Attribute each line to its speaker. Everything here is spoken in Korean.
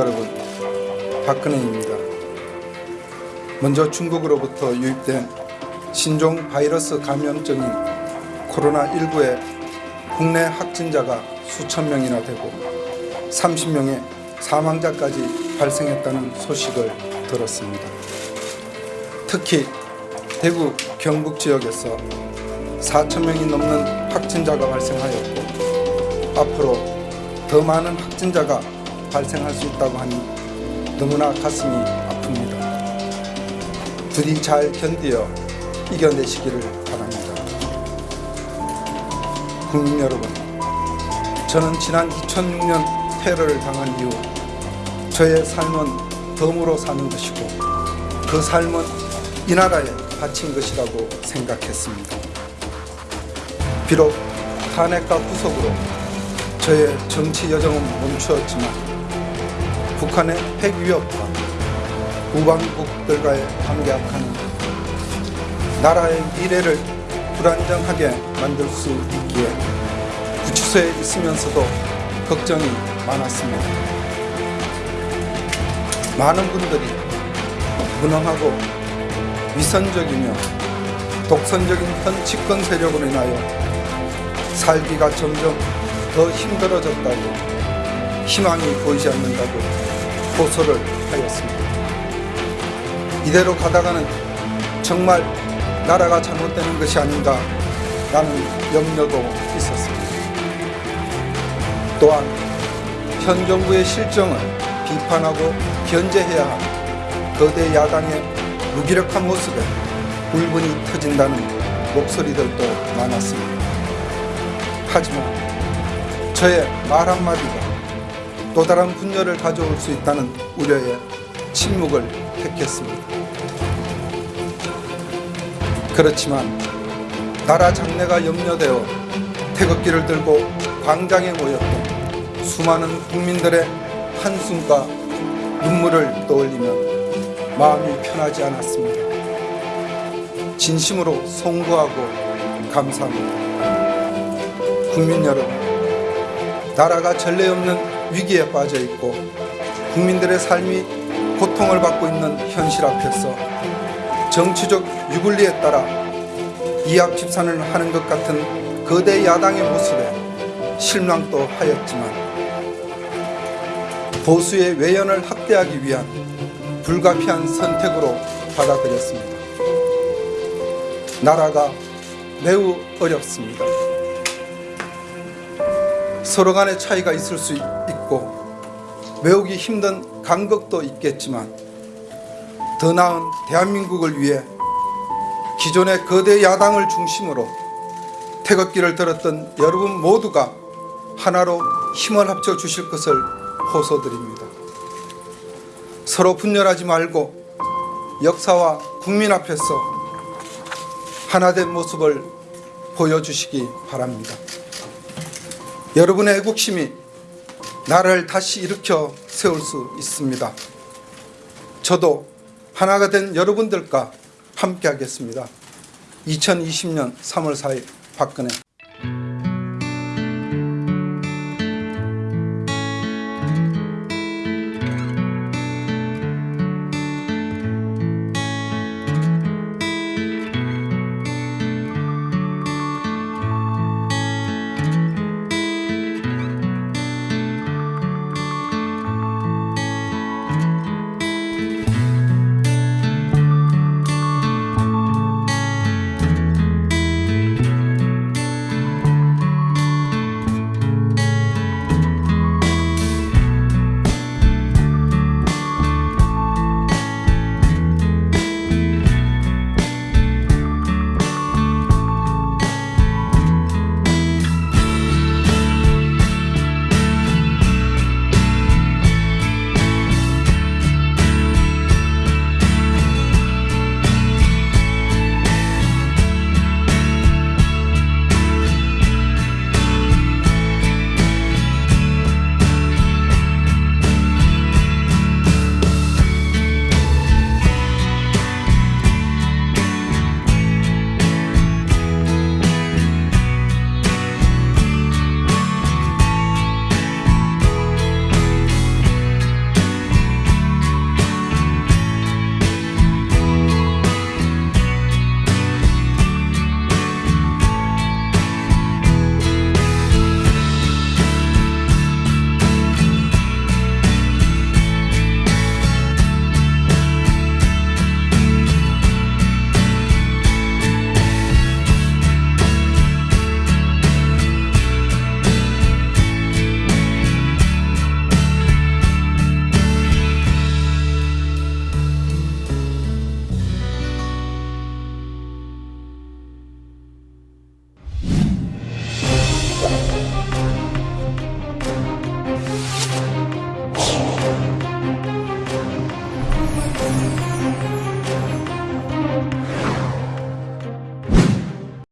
Speaker 1: 여러분, 박근혜입니다. 먼저 중국으로부터 유입된 신종 바이러스 감염증인 코로나19의 국내 확진자가 수천 명이나 되고 30명의 사망자까지 발생했다는 소식을 들었습니다. 특히 대구 경북 지역에서 4천 명이 넘는 확진자가 발생하였고 앞으로 더 많은 확진자가 발생할 수 있다고 하니 너무나 가슴이 아픕니다. 부디 잘 견디어 이겨내시기를 바랍니다. 국민 여러분, 저는 지난 2006년 테러를 당한 이후 저의 삶은 덤으로 사는 것이고 그 삶은 이 나라에 바친 것이라고 생각했습니다. 비록 탄핵과 구속으로 저의 정치 여정은 멈추었지만 북한의 핵 위협과 우방국들과의 관계 악화는 나라의 미래를 불안정하게 만들 수 있기에 구치소에 있으면서도 걱정이 많았습니다. 많은 분들이 무능하고 위선적이며 독선적인 현 집권 세력으로 인하여 살기가 점점 더 힘들어졌다고 희망이 보이지 않는다고 호소를 하였습니다. 이대로 가다가는 정말 나라가 잘못되는 것이 아닌가 라는 염려도 있었습니다. 또한 현 정부의 실정을 비판하고 견제해야 할 거대 야당의 무기력한 모습에 울분이 터진다는 목소리들도 많았습니다. 하지만 저의 말 한마디가 또 다른 분열을 가져올 수 있다는 우려에 침묵을 택했습니다. 그렇지만 나라 장래가 염려되어 태극기를 들고 광장에 모였던 수많은 국민들의 한숨과 눈물을 떠올리면 마음이 편하지 않았습니다. 진심으로 송구하고 감사합니다. 국민 여러분, 나라가 전례 없는 위기에 빠져 있고 국민들의 삶이 고통을 받고 있는 현실 앞에서 정치적 유불리에 따라 이합 집산을 하는 것 같은 거대 야당의 모습에 실망도 하였지만 보수의 외연을 확대하기 위한 불가피한 선택으로 받아들였습니다. 나라가 매우 어렵습니다. 서로 간의 차이가 있을 수 있고 외우기 힘든 간극도 있겠지만 더 나은 대한민국을 위해 기존의 거대 야당을 중심으로 태극기를 들었던 여러분 모두가 하나로 힘을 합쳐 주실 것을 호소드립니다. 서로 분열하지 말고 역사와 국민 앞에서 하나된 모습을 보여주시기 바랍니다. 여러분의 애국심이 나라를 다시 일으켜 세울 수 있습니다. 저도 하나가 된 여러분들과 함께 하겠습니다. 2020년 3월 4일 박근혜